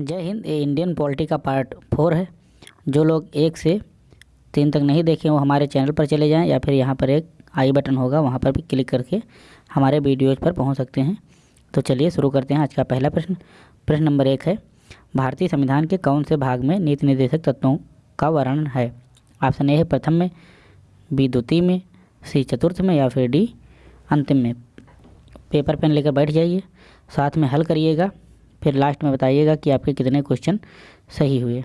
जय हिंद, ये इंडियन पॉलिटी का पार्ट फोर है। जो लोग एक से तीन तक नहीं देखे, वो हमारे चैनल पर चले जाएँ या फिर यहाँ पर एक आई बटन होगा, वहाँ पर भी क्लिक करके हमारे वीडियोज़ पर पहुँच सकते हैं। तो चलिए शुरू करते हैं आज का पहला प्रश्न। प्रश्न नंबर एक है, भारतीय संविधान के कौन से भाग में नीति निर्देशक तत्वों का वर्णन है? ऑप्शन ए है प्रथम में, बी द्वितीय में, सी चतुर्थ में या फिर डी अंतिम में। पेपर पेन लेकर बैठ जाइए, साथ में हल करिएगा। फिर लास्ट में बताइएगा कि आपके कितने क्वेश्चन सही हुए।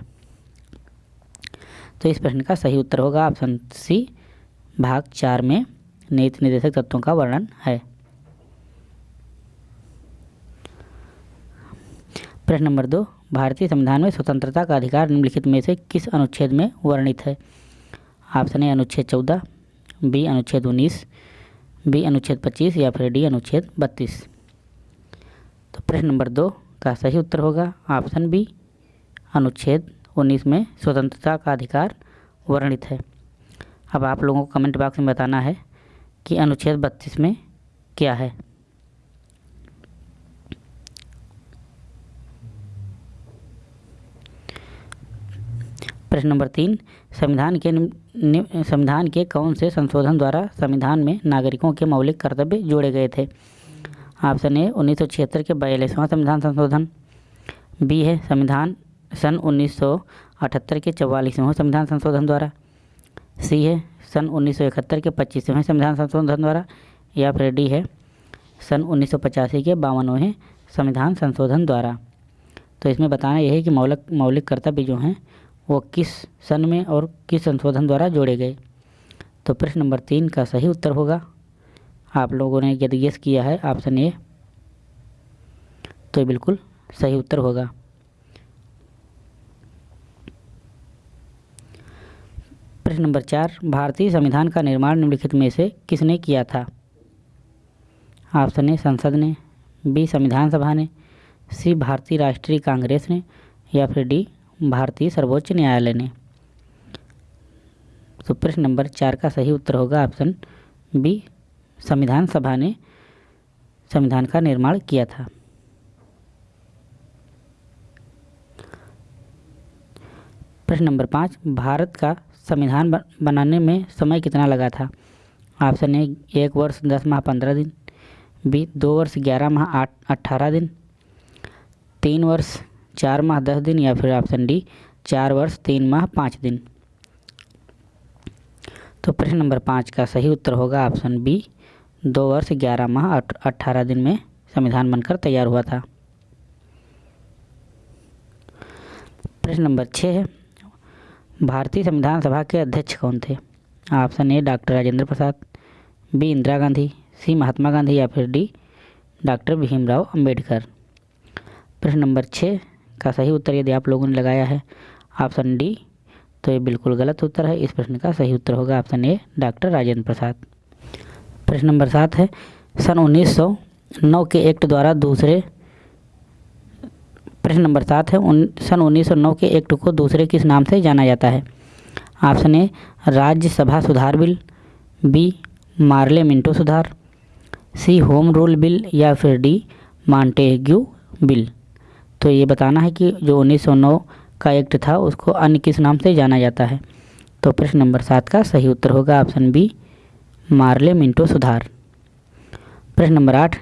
तो इस प्रश्न का सही उत्तर होगा ऑप्शन सी भाग चार में नीति निर्देशक तत्वों का वर्णन है। प्रश्न नंबर दो, भारतीय संविधान में स्वतंत्रता का अधिकार निम्नलिखित में से किस अनुच्छेद में वर्णित है? ऑप्शन ए अनुच्छेद चौदह बी अनुच्छेद उन्नीस बी अनुच्छेद पच्चीस या फिर डी अनुच्छेद बत्तीस। तो प्रश्न नंबर दो का सही उत्तर होगा ऑप्शन बी, अनुच्छेद उन्नीस में स्वतंत्रता का अधिकार वर्णित है। अब आप लोगों को कमेंट बॉक्स में बताना है कि अनुच्छेद बत्तीस में क्या है। प्रश्न नंबर तीन, संविधान के संविधान के कौन से संशोधन द्वारा संविधान में नागरिकों के मौलिक कर्तव्य जोड़े गए थे? ऑप्शन ए उन्नीस सौ छिहत्तर के बयालीसवां संविधान संशोधन। बी है, संविधान सन 1978 के चौवालीसवें संविधान संशोधन द्वारा। सी है, सन 1971 के पच्चीसवें संविधान संशोधन द्वारा। या फिर डी है, सन उन्नीस सौ पचासी के बावनवें संविधान संशोधन द्वारा। तो इसमें बताना यह है कि मौलिक मौलिक कर्तव्य जो हैं, वो किस सन में और किस संशोधन द्वारा जोड़े गए। तो प्रश्न नंबर तीन का सही उत्तर होगा। आप लोगों ने यदि गेस किया है ऑप्शन ए तो बिल्कुल सही उत्तर होगा। प्रश्न नंबर चार, भारतीय संविधान का निर्माण निम्नलिखित में से किसने किया था? ऑप्शन ए संसद ने, बी, संविधान सभा ने, सी, भारतीय राष्ट्रीय कांग्रेस ने, या फिर डी, भारतीय सर्वोच्च न्यायालय ने? तो प्रश्न नंबर चार का सही उत्तर होगा, ऑप्शन बी संविधान सभा ने संविधान का निर्माण किया था। प्रश्न नंबर पाँच, भारत का संविधान बनाने में समय कितना लगा था? ऑप्शन ए, एक वर्ष, दस माह, पंद्रह दिन। बी, दो वर्ष, ग्यारह माह, आठ, अट्ठारह दिन। तीन वर्ष, चार माह, दस दिन या फिर ऑप्शन डी, चार वर्ष, तीन माह, पाँच दिन। तो प्रश्न नंबर पाँच का सही उत्तर होगा ऑप्शन बी दो वर्ष, ग्यारह माह अट्ठारह दिन में संविधान बनकर तैयार हुआ था। प्रश्न नंबर छः है, भारतीय संविधान सभा के अध्यक्ष कौन थे? Option A, doctor Rajendra Prasad, B, Indira Gandhi, C, Mahatma Gandhi या फिर डी, डॉक्टर भीमराव अंबेडकर। प्रश्न नंबर छः का सही उत्तर यदि आप लोगों ने लगाया है, ऑप्शन डी तो ये बिल्कुल गलत उत्तर है, इस प्रश्न का सही उत्तर होगा option A, doctor Rajendra Prasad. प्रश्न नंबर सात है। सन 1909 के एक्ट द्वारा दूसरे प्रश्न नंबर सात है। सन 1909 के एक्ट को दूसरे किस नाम से जाना जाता है? ऑप्शन ए, राज्यसभा सुधार बिल, बी, मार्ले मिंटो सुधार, सी, होम रूल बिल या फिर डी, मांटेग्यू बिल। तो ये बताना है कि जो 1909 का एक्ट था, उसको अन्य किस नाम से जाना जाता है? तो प्रश्न नंबर सात का सही उत्तर होगा ऑप्शन बी मार्ले मिंटो सुधार। प्रश्न नंबर आठ,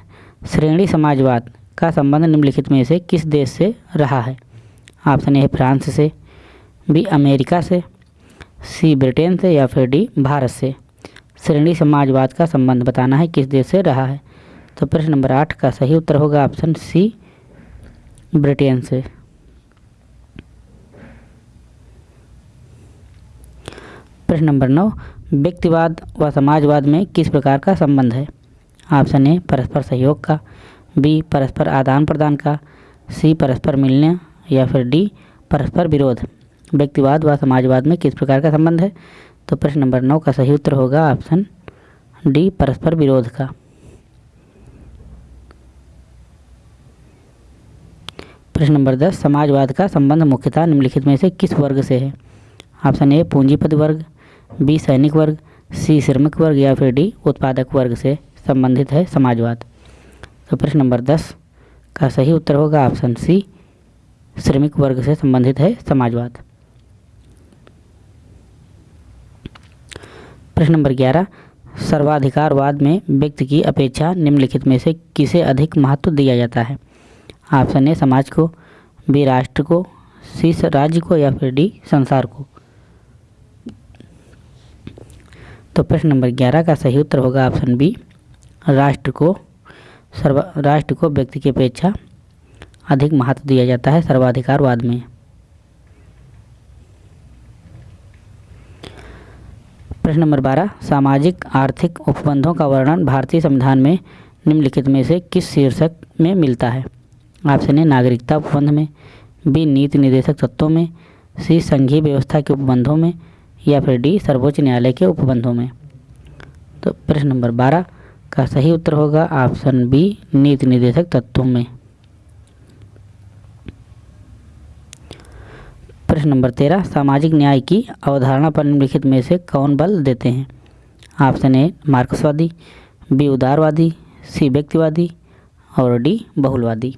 श्रेणी समाजवाद का संबंध निम्नलिखित में से किस देश से रहा है? ऑप्शन ए, फ्रांस से, बी, अमेरिका से, सी, ब्रिटेन से या फिर डी, भारत से। श्रेणी समाजवाद का संबंध बताना है किस देश से रहा है। तो प्रश्न नंबर आठ का सही उत्तर होगा ऑप्शन सी, ब्रिटेन से। प्रश्न नंबर नौ व्यक्तिवाद व समाजवाद में किस प्रकार का संबंध है? ऑप्शन ए, परस्पर सहयोग का, बी, परस्पर आदान प्रदान का, सी, परस्पर मिलने, या फिर डी, परस्पर विरोध। व्यक्तिवाद व समाजवाद में किस प्रकार का संबंध है? तो प्रश्न नंबर नौ का सही उत्तर होगा ऑप्शन डी, परस्पर विरोध का। प्रश्न नंबर दस, समाजवाद का संबंध मुख्यतः निम्नलिखित में से किस वर्ग से है? ऑप्शन ए, पूंजीपति वर्ग बी सैनिक वर्ग, सी श्रमिक वर्ग या फिर डी उत्पादक वर्ग से संबंधित है समाजवाद। तो प्रश्न नंबर दस, का सही उत्तर होगा ऑप्शन सी, श्रमिक वर्ग से संबंधित है समाजवाद। प्रश्न नंबर ग्यारह, सर्वाधिकारवाद में व्यक्ति की अपेक्षा निम्नलिखित में से किसे अधिक महत्व दिया जाता है? ऑप्शन ए, समाज को, बी, राष्ट्र को, सी राज्य को या फिर डी, संसार को। तो प्रश्न नंबर ग्यारह का सही उत्तर होगा ऑप्शन बी, राष्ट्र को सर्व, राष्ट्र को व्यक्ति की अपेक्षा अधिक महत्व दिया जाता है सर्वाधिकारवाद में। प्रश्न नंबर बारह, सामाजिक, आर्थिक उपबंधों का वर्णन भारतीय संविधान में निम्नलिखित में से किस शीर्षक में मिलता है? ऑप्शन ए, नागरिकता उपबंध में, बी, नीति निर्देशक तत्वों में, सी, संघीय व्यवस्था के उपबंधों में या फिर डी, सर्वोच्च न्यायालय के उपबंधों में। तो प्रश्न नंबर बारह, का सही उत्तर होगा ऑप्शन बी, नीति निर्देशक तत्वों में। प्रश्न नंबर तेरह, सामाजिक न्याय की अवधारणा पर निम्नलिखित में से कौन बल देते हैं? ऑप्शन ए, मार्क्सवादी, बी, उदारवादी, सी, व्यक्तिवादी, और डी, बहुलवादी।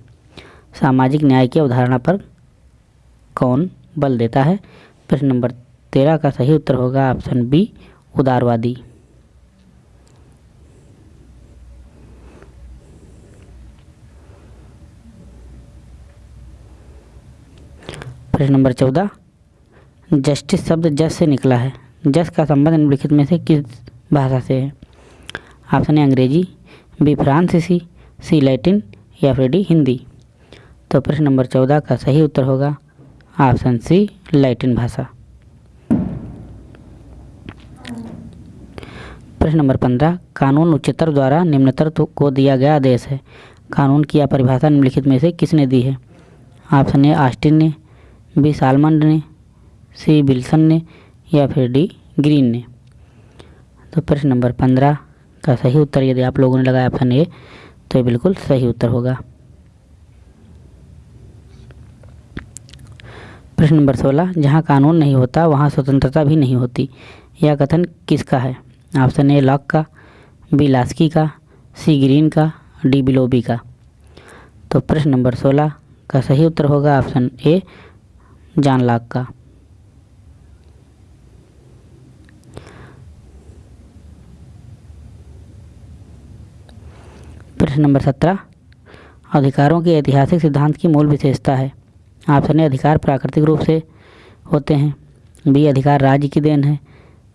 सामाजिक न्याय की अवधारणा पर कौन बल देता है? प्रश्न नंबर तेरह का सही उत्तर होगा ऑप्शन बी, उदारवादी। प्रश्न नंबर चौदह, जस्टिस शब्द जस से निकला है। जस का संबंध निम्नलिखित में से किस भाषा से है? ऑप्शन ए, अंग्रेज़ी, बी, फ्रांसीसी, सी, लैटिन या फिर डी, हिंदी। तो प्रश्न नंबर चौदह का सही उत्तर होगा ऑप्शन सी, लैटिन भाषा। प्रश्न नंबर पंद्रह, कानून उच्चतर द्वारा निम्नतर को दिया गया आदेश है। कानून की यह परिभाषा निम्नलिखित में से किसने दी है? ऑप्शन ए, आस्टिन ने, बी सालमंड ने, सी बिल्सन ने या फिर डी, ग्रीन ने। तो प्रश्न नंबर पंद्रह का सही उत्तर यदि आप लोगों ने लगाया ऑप्शन ए तो ये बिल्कुल सही उत्तर होगा। प्रश्न नंबर सोलह, जहाँ कानून नहीं होता, वहाँ स्वतंत्रता भी नहीं होती। यह कथन किसका है? ऑप्शन ए लॉक का, बी लास्की का, सी ग्रीन का, डी बिलोबी का। तो प्रश्न नंबर सोलह का सही उत्तर होगा ऑप्शन ए, जान लाख का। प्रश्न नंबर सत्रह, अधिकारों के ऐतिहासिक सिद्धांत की मूल विशेषता है। ऑप्शन ए, अधिकार प्राकृतिक रूप से होते हैं। बी, अधिकार राज्य की देन है।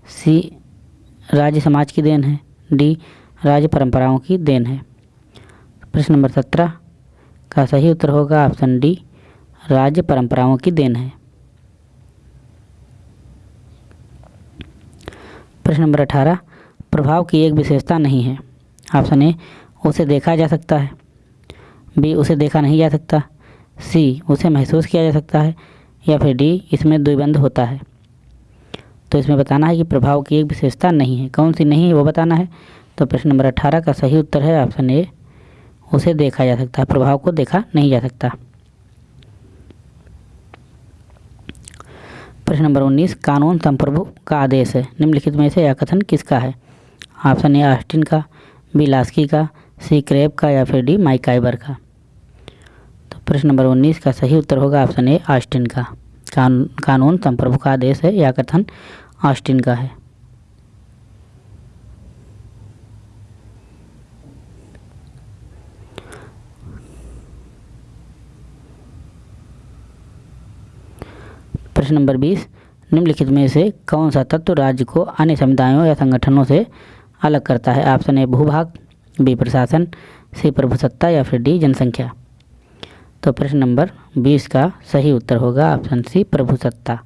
सी राज्य समाज की देन है। डी, राज्य परंपराओं की देन है। प्रश्न नंबर सत्रह, का सही उत्तर होगा ऑप्शन डी, राज्य परंपराओं की देन है। प्रश्न नंबर अठारह, प्रभाव की एक विशेषता नहीं है। ऑप्शन ए, उसे देखा जा सकता है। बी, उसे देखा नहीं जा सकता। सी, उसे महसूस किया जा सकता है। या फिर डी, इसमें द्विबंध होता है। तो इसमें बताना है कि प्रभाव की एक विशेषता नहीं है। कौन सी नहीं है वो बताना है। तो प्रश्न नंबर अठारह का सही उत्तर है ऑप्शन ए उसे देखा जा सकता है प्रभाव को देखा नहीं जा सकता। प्रश्न नंबर उन्नीस कानून संप्रभु का आदेश है। निम्नलिखित में से यह कथन किसका है? ऑप्शन ए आस्टिन का बी लास्की का सी क्रेब का या फिर डी माइकाइबर का। तो प्रश्न नंबर उन्नीस का सही उत्तर होगा ऑप्शन ए आस्टिन का। कान, कानून संप्रभु का आदेश है यह कथन ऑस्टिन का है। प्रश्न नंबर बीस, निम्नलिखित में से कौन सा तत्व राज्य को अन्य समुदायों या संगठनों से अलग करता है? ऑप्शन ए, भूभाग, बी, प्रशासन, सी प्रभुसत्ता या फिर डी, जनसंख्या। तो प्रश्न नंबर बीस का सही उत्तर होगा, ऑप्शन सी प्रभुसत्ता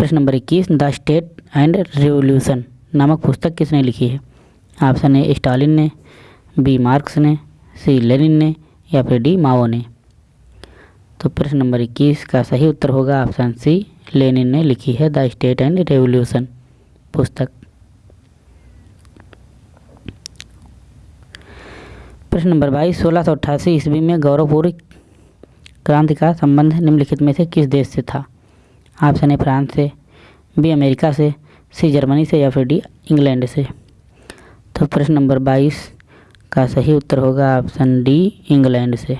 प्रश्न नंबर इक्कीस, द स्टेट एंड रिवोल्यूशन नामक पुस्तक किसने लिखी है? ऑप्शन ए, स्टालिन ने, बी, मार्क्स ने, सी, लेनिन ने, या फिर डी, माओ ने। तो प्रश्न नंबर इक्कीस का सही उत्तर होगा ऑप्शन सी, लेनिन ने लिखी है, द स्टेट एंड रेवोल्यूशन पुस्तक। प्रश्न नंबर बाईस, सोलह सौ अट्ठासी ईस्वी में गौरवपूर्ण क्रांति का संबंध निम्नलिखित में से किस देश से था? ऑप्शन ए फ्रांस से बी अमेरिका से, सी जर्मनी से या फिर डी इंग्लैंड से। तो प्रश्न नंबर बाईस का सही उत्तर होगा ऑप्शन डी, इंग्लैंड से।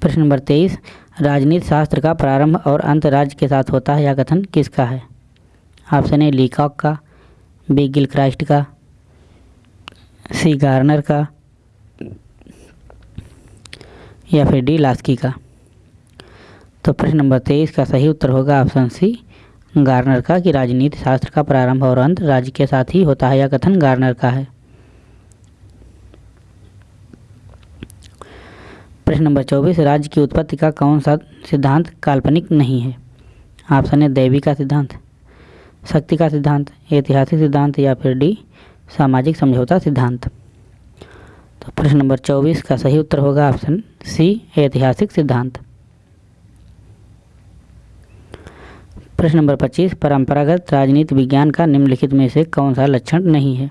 प्रश्न नंबर तेईस, राजनीति शास्त्र का प्रारंभ और अंत राज्य के साथ होता है यह कथन किसका है? ऑप्शन ए, लीकॉक का, बी गिल क्राइस्ट का, सी, गार्नर का या फिर डी लास्की का तो प्रश्न नंबर तेईस का सही उत्तर होगा ऑप्शन सी, गार्नर का कि राजनीति शास्त्र का प्रारंभ और अंत राज्य के साथ ही होता है यह कथन गार्नर का है। प्रश्न नंबर चौबीस, राज्य की उत्पत्ति का कौन सा सिद्धांत काल्पनिक नहीं है? ऑप्शन है देवी का सिद्धांत, शक्ति का सिद्धांत, ऐतिहासिक सिद्धांत या फिर डी, सामाजिक समझौता सिद्धांत। तो प्रश्न नंबर चौबीस का सही उत्तर होगा ऑप्शन सी, ऐतिहासिक सिद्धांत। प्रश्न नंबर पच्चीस, परंपरागत राजनीति विज्ञान का निम्नलिखित में से कौन सा लक्षण नहीं है?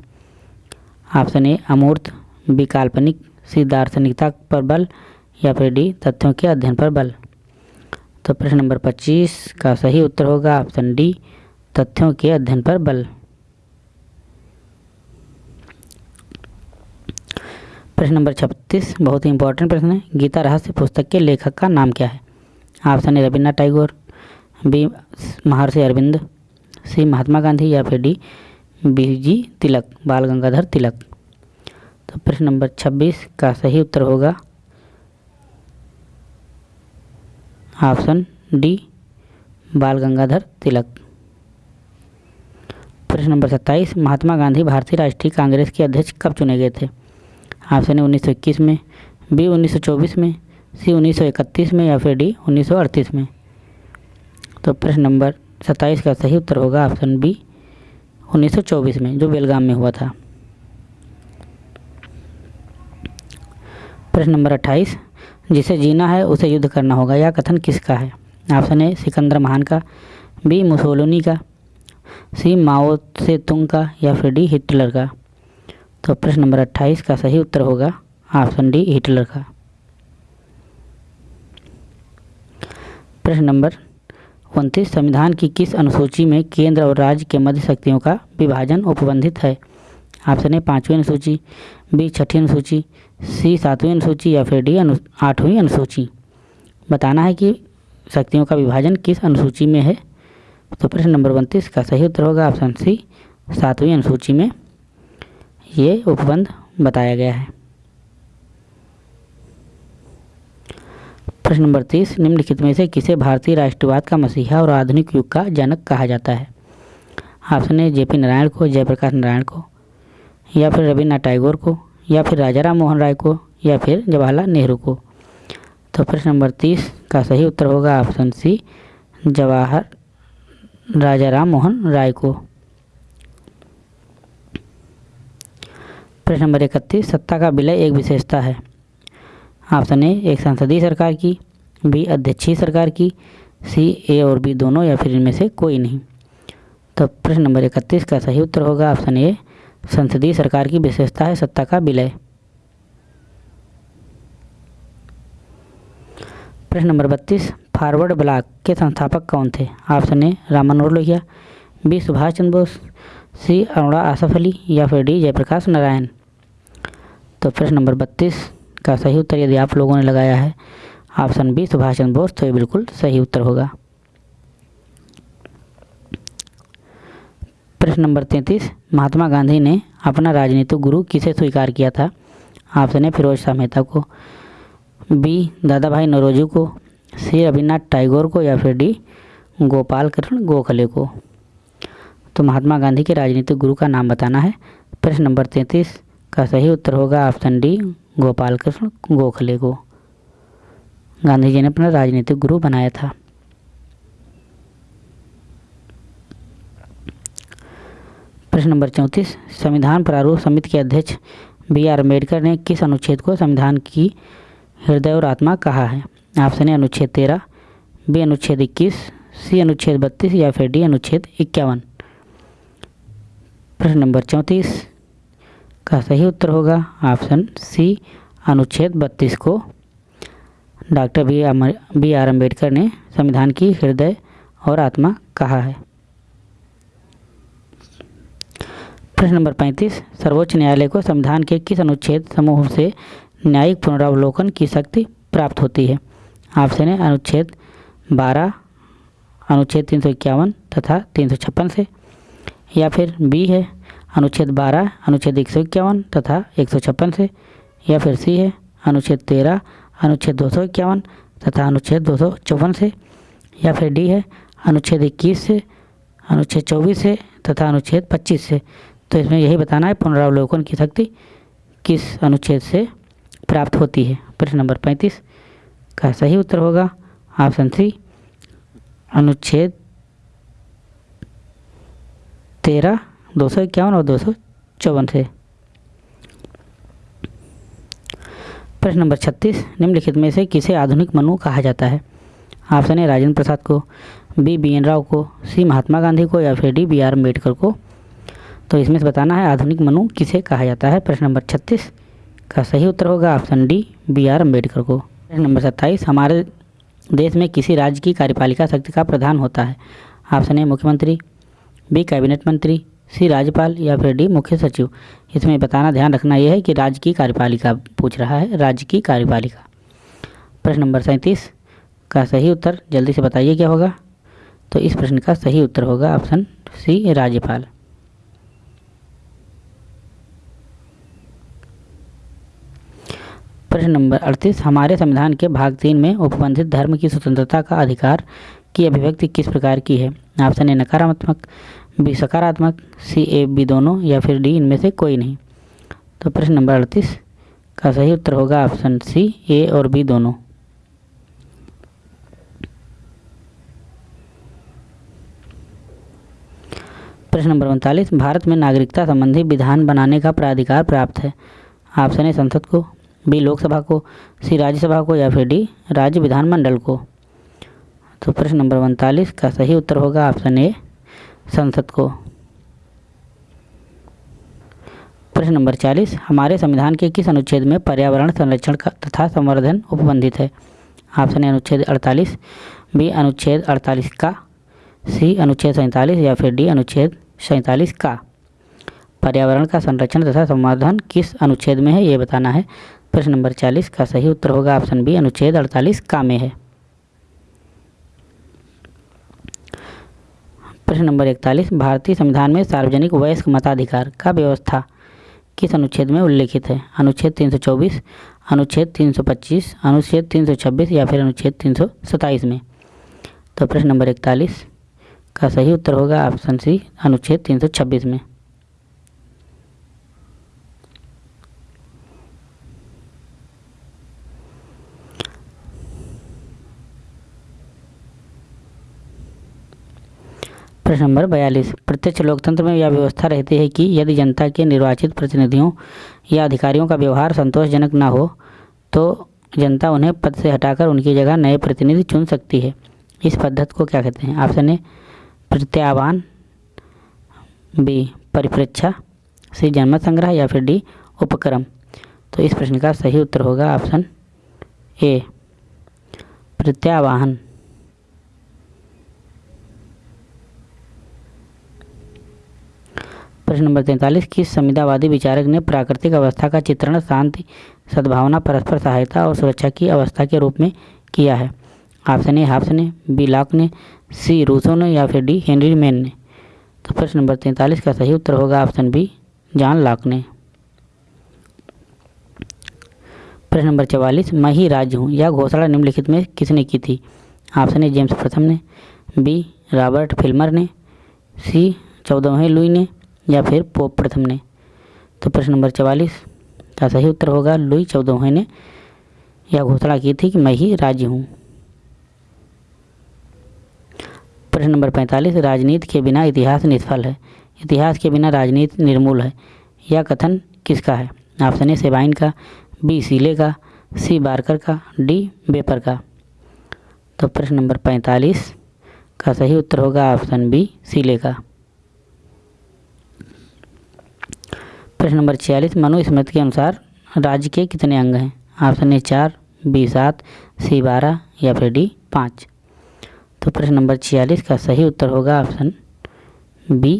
ऑप्शन ए, अमूर्त विकाल्पनिक काल्पनिक, सी, दार्शनिकता पर बल, या फिर डी, तथ्यों के अध्ययन पर बल। तो प्रश्न नंबर पच्चीस का सही उत्तर होगा ऑप्शन डी, तथ्यों के अध्ययन पर बल। प्रश्न नंबर छत्तीस बहुत ही इंपॉर्टेंट प्रश्न है। गीता रहस्य पुस्तक के लेखक का नाम क्या है? Option A, Rabindranath Tagore, B, Maharshi Aurobindo, C, महात्मा गांधी या फिर डी बी जी तिलक, बाल गंगाधर तिलक। तो प्रश्न नंबर छब्बीस का सही उत्तर होगा। ऑप्शन डी बाल गंगाधर तिलक। प्रश्न नंबर सत्ताईस, महात्मा गांधी भारतीय राष्ट्रीय कांग्रेस के अध्यक्ष कब चुने गए थे? ऑप्शन है उन्नीस सौ इक्कीस में बी 1924 में सी 1931 में या फिर डी 1938 में। तो प्रश्न नंबर सत्ताईस का सही उत्तर होगा ऑप्शन बी 1924 में, जो बेलगाम में हुआ था। प्रश्न नंबर अट्ठाईस, जिसे जीना है उसे युद्ध करना होगा यह कथन किसका है? ऑप्शन ए सिकंदर महान का बी मुसोलोनी का सी माओ से तुंग का या फिर डी हिटलर का। तो प्रश्न नंबर अट्ठाईस का सही उत्तर होगा ऑप्शन डी हिटलर का। प्रश्न नंबर उनतीस, संविधान की किस अनुसूची में केंद्र और राज्य के मध्य शक्तियों का विभाजन उपबंधित है? ऑप्शन ए पाँचवीं अनुसूची, बी छठी अनुसूची, सी सातवीं अनुसूची या फिर डी अनु, आठवीं अनुसूची। बताना है कि शक्तियों का विभाजन किस अनुसूची में है? तो प्रश्न नंबर उनतीस का सही उत्तर होगा ऑप्शन सी सातवीं अनुसूची में। ये उपबंध बताया गया है। प्रश्न नंबर तीस, निम्नलिखित में से किसे भारतीय राष्ट्रवाद का मसीहा और आधुनिक युग का जनक कहा जाता है? Option A J P Narayan को, जयप्रकाश नारायण को, या फिर रविन्द्रनाथ टैगोर को, या फिर राजा राम मोहन राय को, या फिर जवाहरलाल नेहरू को? तो प्रश्न नंबर तीस का सही उत्तर होगा ऑप्शन सी, जवाहर राजा राम मोहन राय को। प्रश्न नंबर इकतीस, सत्ता का विलय एक विशेषता है। ऑप्शन ए, एक संसदीय सरकार की, बी, अध्यक्षीय सरकार की, सी, ए और बी दोनों या फिर इनमें से कोई नहीं। तो प्रश्न नंबर इकतीस का सही उत्तर होगा ऑप्शन ए, संसदीय सरकार की विशेषता है सत्ता का विलय। प्रश्न नंबर बत्तीस, फॉरवर्ड ब्लॉक के संस्थापक कौन थे? Option A Ram Manohar Lohia, B, Subhash Chandra Bose C Aruna Asaf Ali या फिर डी जयप्रकाश नारायण। तो प्रश्न नंबर बत्तीस का सही उत्तर यदि आप लोगों ने लगाया है, ऑप्शन बी सुभाष चंद्र बोस तो ये बिल्कुल सही उत्तर होगा। प्रश्न नंबर तैंतीस, महात्मा गांधी ने अपना राजनीतिक गुरु किसे स्वीकार किया था? ऑप्शन ए, फिरोज शाह मेहता को, बी दादा भाई नौरोजी को, सी, रविन्द्रनाथ टैगोर को या फिर डी गोपाल कृष्ण गोखले को। तो महात्मा गांधी के राजनीतिक गुरु का नाम बताना है। प्रश्न नंबर तैंतीस का सही उत्तर होगा ऑप्शन डी, गोपाल कृष्ण गोखले को। गांधी जी ने अपना राजनीतिक गुरु बनाया था। प्रश्न नंबर चौंतीस, संविधान प्रारूप समिति के अध्यक्ष बी आर अंबेडकर ने किस अनुच्छेद को संविधान की हृदय और आत्मा कहा है? ऑप्शन ए, अनुच्छेद तेरह, बी, अनुच्छेद इक्कीस, सी, अनुच्छेद बत्तीस या फिर डी, अनुच्छेद इक्यावन। प्रश्न नंबर चौंतीस का सही उत्तर होगा ऑप्शन सी, अनुच्छेद बत्तीस को। Doctor B B R Ambedkar ने संविधान की हृदय और आत्मा कहा है। प्रश्न नंबर पैंतीस, सर्वोच्च न्यायालय को संविधान के किस अनुच्छेद समूह से न्यायिक पुनरावलोकन की शक्ति प्राप्त होती है? ऑप्शन है अनुच्छेद बारह, अनुच्छेद तीन सौ इक्यावन तथा तीन सौ छप्पन से। या फिर बी है, अनुच्छेद बारह, अनुच्छेद एक सौ इक्यावन तथा एक सौ छप्पन से, या फिर सी है, अनुच्छेद तेरह, अनुच्छेद दो सौ इक्यावन तथा अनुच्छेद दो सौ चौवन से, या फिर डी है, अनुच्छेद इक्कीस से, अनुच्छेद चौबीस से तथा अनुच्छेद पच्चीस से। तो इसमें यही बताना है पुनरावलोकन की शक्ति किस अनुच्छेद से प्राप्त होती है। प्रश्न नंबर पैंतीस का सही उत्तर होगा, ऑप्शन सी, अनुच्छेद तेरह, दो सौ इक्यावन और दो सौ चौवन से। प्रश्न नंबर छत्तीस, निम्नलिखित में से किसे आधुनिक मनु कहा जाता है? ऑप्शन ए, राजेंद्र प्रसाद को, बी बी एन राव को, सी, महात्मा गांधी को या फिर डी, बी आर अंबेडकर को। तो इसमें से बताना है आधुनिक मनु किसे कहा जाता है? प्रश्न नंबर छत्तीस का सही उत्तर होगा option D, B R Ambedkar को। प्रश्न नंबर सत्ताईस, हमारे देश में किसी राज्य की कार्यपालिका शक्ति का प्रधान होता है? ऑप्शन ए, मुख्यमंत्री बी कैबिनेट मंत्री, सी राज्यपाल या फिर डी मुख्य सचिव। इसमें बताना, ध्यान रखना यह है कि राज्य की कार्यपालिका पूछ रहा है, राज्य की कार्यपालिका। प्रश्न नंबर सैंतीस का सही उत्तर, जल्दी से बताइए क्या होगा? तो इस प्रश्न का सही उत्तर होगा ऑप्शन सी, राज्यपाल। प्रश्न नंबर अड़तीस, हमारे संविधान के भाग तीन में उपबंधित धर्म की स्वतंत्रता का अधिकार की अभिव्यक्ति किस प्रकार की है? ऑप्शन ए, नकारात्मक, बी, सकारात्मक, सी, ए, बी दोनों, या फिर डी, इनमें से कोई नहीं। तो प्रश्न नंबर अड़तीस, का सही उत्तर होगा ऑप्शन सी, ए और बी दोनों। प्रश्न नंबर उनतालीस, भारत में नागरिकता संबंधी विधान बनाने का प्राधिकार प्राप्त है। ऑप्शन ए, संसद को, बी, लोकसभा को, सी, राज्यसभा को, या फिर डी, राज्य विधानमंडल को। तो प्रश्न नंबर उनतालीस का सही उत्तर होगा ऑप्शन ए, संसद को। प्रश्न नंबर चालीस, हमारे संविधान के किस अनुच्छेद में पर्यावरण संरक्षण का तथा संवर्धन उपबंधित है? ऑप्शन ए अनुच्छेद अड़तालीस, बी अनुच्छेद अड़तालीस का, सी अनुच्छेद सैंतालीस या फिर डी अनुच्छेद सैंतालीस का। पर्यावरण का संरक्षण तथा संवर्धन किस अनुच्छेद में है, ये बताना है। प्रश्न नंबर चालीस का सही उत्तर होगा ऑप्शन बी, अनुच्छेद अड़तालीस का में है। प्रश्न नंबर इकतालीस भारतीय संविधान में सार्वजनिक वयस्क मताधिकार का व्यवस्था किस अनुच्छेद में उल्लेखित है? अनुच्छेद 324, अनुच्छेद 325, अनुच्छेद 326 या फिर अनुच्छेद 327 में? तो प्रश्न नंबर इकतालीस का सही उत्तर होगा ऑप्शन सी अनुच्छेद 326 में। प्रश्न नंबर बयालीस। प्रत्यक्ष लोकतंत्र में यह व्यवस्था रहती है कि यदि जनता के निर्वाचित प्रतिनिधियों या अधिकारियों का व्यवहार संतोषजनक न हो तो जनता उन्हें पद से हटाकर उनकी जगह नए प्रतिनिधि चुन सकती है। इस पद्धति को क्या कहते हैं? ऑप्शन ए, प्रत्यावान, बी, परिप्रेक्षा, सी जन्म संग्रह या फिर डी, उपक्रम। तो इस प्रश्न का सही उत्तर होगा ऑप्शन ए, प्रत्यावाहन। प्रश्न नंबर तैंतालीस किस संविदावादी विचारक ने प्राकृतिक अवस्था का चित्रण, शांति, सद्भावना, परस्पर सहायता और सुरक्षा की अवस्था के रूप में किया है। ऑप्शन ए हाफ्स ने, बी, लॉक ने, सी, रूसो ने या फिर डी, हेनरी मैन ने। तो प्रश्न नंबर तैंतालीस का सही उत्तर होगा ऑप्शन बी, जॉन लॉक ने। प्रश्न नंबर चवालीस, मैं ही राज्य हूँ, यह घोषणा निम्नलिखित में किसने की थी? ऑप्शन ए, जेम्स प्रथम ने, बी, रॉबर्ट फिल्मर ने, सी, चौदहवें लुई ने या फिर पोप प्रथम ने? तो प्रश्न नंबर चवालीस। का सही उत्तर होगा, लुई चौदहवें ने। यह घोषणा की थी कि मैं ही राज्य हूँ। प्रश्न नंबर पैंतालीस, राजनीति के बिना इतिहास निष्फल है। इतिहास के बिना राजनीति निर्मूल है। यह कथन किसका है? ऑप्शन ए, सेबाइन का, बी, सीले का, सी, बारकर का, डी बेपर का। तो प्रश्न नंबर पैंतालीस, का सही उत्तर होगा ऑप्शन बी, सीले का। प्रश्न नंबर छियालीस, मनुस्मृति के अनुसार राज्य के कितने अंग हैं? ऑप्शन ए चार बी सात सी बारह या फिर डी पाँच? तो प्रश्न नंबर छियालीस का सही उत्तर होगा ऑप्शन बी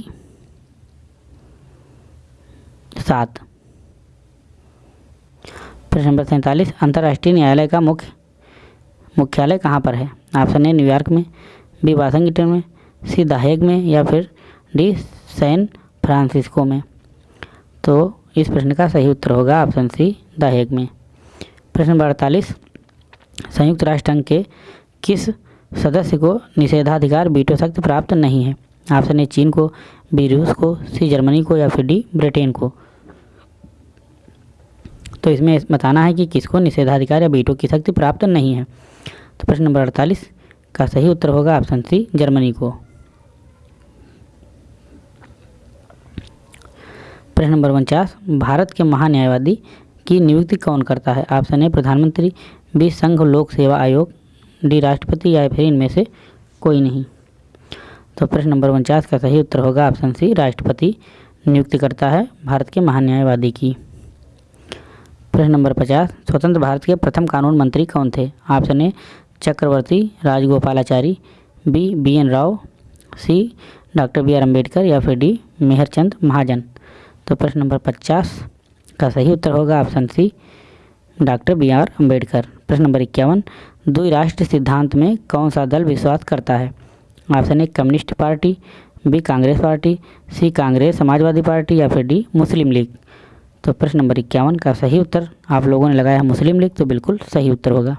सात। प्रश्न नंबर सैंतालीस, अंतर्राष्ट्रीय न्यायालय का मुख्य, मुख्यालय कहाँ पर है? ऑप्शन ए न्यूयॉर्क में बी वाशिंगटन में सी दाहेग में या फिर डी सैन फ्रांसिस्को में? तो इस प्रश्न का सही उत्तर होगा ऑप्शन सी दाहेग में। प्रश्न नंबर अड़तालीस संयुक्त राष्ट्र संघ के किस सदस्य को निषेधाधिकार बीटो शक्ति प्राप्त नहीं है? ऑप्शन ए, चीन को, बी, रूस को, सी, जर्मनी को या फिर डी, ब्रिटेन को। तो इसमें बताना है कि किसको निषेधाधिकार या बीटो की शक्ति प्राप्त नहीं है। तो प्रश्न नंबर अड़तालीस का सही उत्तर होगा ऑप्शन सी, जर्मनी को। प्रश्न नंबर उनचास, भारत के महान्यायवादी की नियुक्ति कौन करता है? ऑप्शन ए, प्रधानमंत्री, बी, संघ लोक सेवा आयोग, डी, राष्ट्रपति, या फिर इनमें से कोई नहीं। तो प्रश्न नंबर उनचास का सही उत्तर होगा ऑप्शन सी, राष्ट्रपति नियुक्ति करता है भारत के महान्यायवादी की। प्रश्न नंबर पचास, स्वतंत्र भारत के प्रथम कानून मंत्री कौन थे? Option A, Chakravarti Rajagopalachari, B B N Rao, C, doctor B R Ambedkar, या फिर डी, मेहरचंद महाजन। तो प्रश्न नंबर पचास का सही उत्तर होगा option C, doctor B R Ambedkar प्रश्न नंबर इक्यावन दुई द्विराष्ट्र सिद्धांत में कौन सा दल विश्वास करता है? Option A, communist party, B, Congress party, C, Congress Samajwadi party या फिर डी, मुस्लिम लीग। तो प्रश्न नंबर इक्यावन का सही उत्तर आप लोगों ने लगाया मुस्लिम लीग तो बिल्कुल सही उत्तर होगा।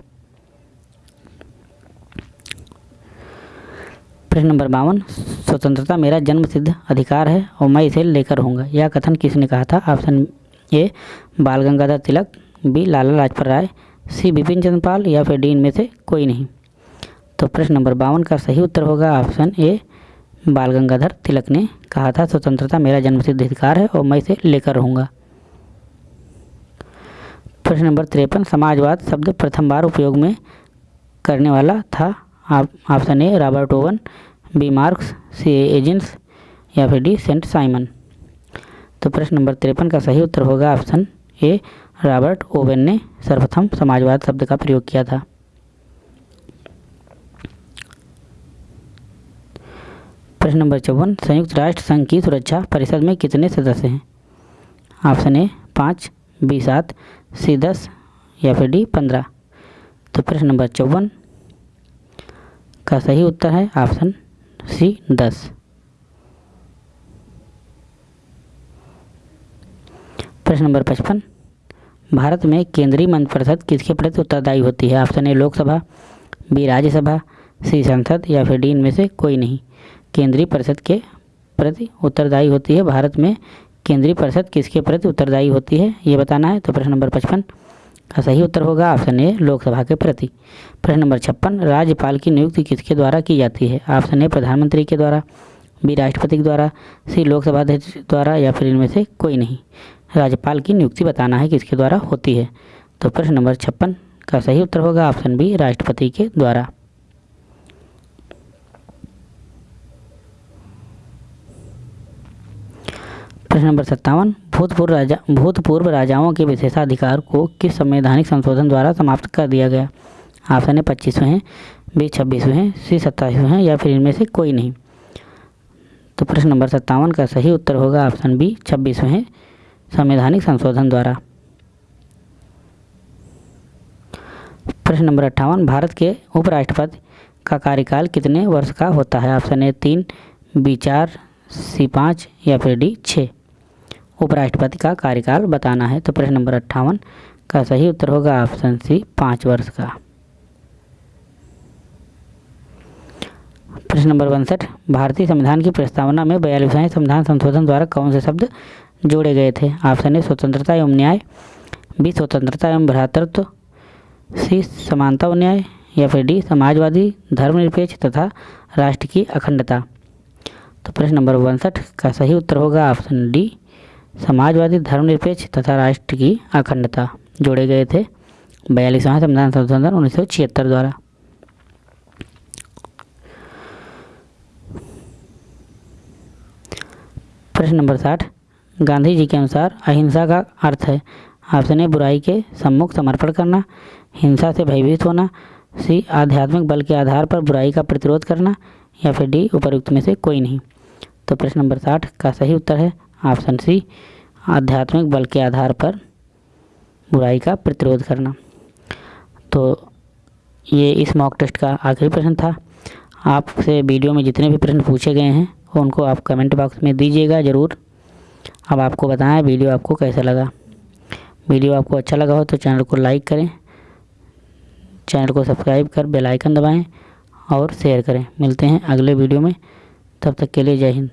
प्रश्न नंबर बावन, स्वतंत्रता मेरा जन्म सिद्ध अधिकार है और मैं इसे लेकर रहूँगा यह कथन किसने कहा था? Option A, Bal Gangadhar Tilak, B, Lala Lajpat Rai, C, Bipin Chandra Pal या फिर डी, इनमें से कोई नहीं। तो प्रश्न नंबर बावन का सही उत्तर होगा ऑप्शन ए, बाल गंगाधर तिलक ने कहा था, स्वतंत्रता मेरा जन्मसिद्ध अधिकार है और मैं इसे लेकर रहूँगा प्रश्न नंबर तिरपन, समाजवाद शब्द प्रथम बार उपयोग में करने वाला था। Option A Robert Owen B Marx C agents या फिर डी सेंट साइमन तो प्रश्न नंबर तिरपन का सही उत्तर होगा ऑप्शन ए रॉबर्ट ओवेन ने सर्वप्रथम समाजवाद शब्द का प्रयोग किया था। प्रश्न नंबर चौवन, संयुक्त राष्ट्र संघ की सुरक्षा परिषद में कितने सदस्य हैं? ऑप्शन ए पाँच बी सात सी दस, या फिर डी पंद्रह? तो प्रश्न नंबर चौवन का सही उत्तर है ऑप्शन सी दस। प्रश्न नंबर पचपन। भारत में केंद्रीय मंत्रिपरिषद किसके प्रति उत्तरदायी होती है? Option A, Lok Sabha, B, Rajya Sabha, C, संसद या फिर डी इनमें से कोई नहीं। केंद्रीय परिषद के प्रति उत्तरदायी होती है? भारत में केंद्रीय परिषद किसके प्रति उत्तरदायी होती है? ये बताना है तो प्रश्न नंबर पचपन। का सही उत्तर होगा ऑप्शन ए, लोकसभा के प्रति। प्रश्न नंबर छप्पन, राज्यपाल की नियुक्ति किसके द्वारा की जाती है? ऑप्शन ए, प्रधानमंत्री के द्वारा, बी, राष्ट्रपति के द्वारा, सी, लोकसभा अध्यक्ष द्वारा या फिर इनमें से कोई नहीं। राज्यपाल की नियुक्ति बताना है किसके द्वारा होती है। तो प्रश्न नंबर छप्पन का सही उत्तर होगा ऑप्शन बी, राष्ट्रपति के द्वारा। प्रश्न नंबर सत्तावन, भूतपूर्व राजा भूतपूर्व राजाओं के विशेषाधिकार को किस संवैधानिक संशोधन द्वारा समाप्त कर दिया गया? ऑप्शन ए, पच्चीसवें हैं, बी, छब्बीसवें हैं, सी, सत्ताईसवें हैं, या फिर इनमें से कोई नहीं। तो प्रश्न नंबर सत्तावन का सही उत्तर होगा ऑप्शन बी, छब्बीसवें हैं, संवैधानिक संशोधन द्वारा। प्रश्न नंबर अट्ठावन, भारत के उपराष्ट्रपति का कार्यकाल कितने वर्ष का होता है? ऑप्शन ए, तीन, बी, चार, सी, पाँच, या फिर डी छः उपराष्ट्रपति का कार्यकाल बताना है तो प्रश्न नंबर अट्ठावन, का सही उत्तर होगा ऑप्शन सी, पाँच वर्ष का। प्रश्न नंबर उनसठ, भारतीय संविधान की प्रस्तावना में बयालीसवें संविधान संशोधन द्वारा कौन से शब्द जोड़े गए थे? ऑप्शन ए, स्वतंत्रता एवं न्याय, बी, स्वतंत्रता एवं भ्रातृत्व सी, समानता और न्याय, या फिर डी, समाजवादी, धर्मनिरपेक्ष तथा राष्ट्र की अखंडता। तो प्रश्न नंबर उनसठ, का सही उत्तर होगा ऑप्शन डी समाजवादी, धर्मनिरपेक्ष तथा राष्ट्र की अखंडता जोड़े गए थे बयालीसवां संविधान संशोधन उन्नीस सौ छिहत्तर द्वारा। प्रश्न नंबर साठ। गांधी जी के अनुसार अहिंसा का अर्थ है ऑप्शन ए बुराई के सम्मुख समर्पण करना, हिंसा से भयभीत होना, सी आध्यात्मिक बल के आधार पर बुराई का प्रतिरोध करना या फिर डी उपरुक्त में से कोई नहीं। तो प्रश्न नंबर साठ का सही उत्तर है ऑप्शन सी, आध्यात्मिक बल के आधार पर बुराई का प्रतिरोध करना। तो ये इस मॉक टेस्ट का आखिरी प्रश्न था। आपसे वीडियो में जितने भी प्रश्न पूछे गए हैं, उनको आप कमेंट बॉक्स में दीजिएगा ज़रूर। अब आपको बताएँ वीडियो आपको कैसा लगा। वीडियो आपको अच्छा लगा हो तो चैनल को लाइक करें। चैनल को सब्सक्राइब कर बेल आइकन दबाएँ और शेयर करें। मिलते हैं अगले वीडियो में। तब तक के लिए जय हिंद।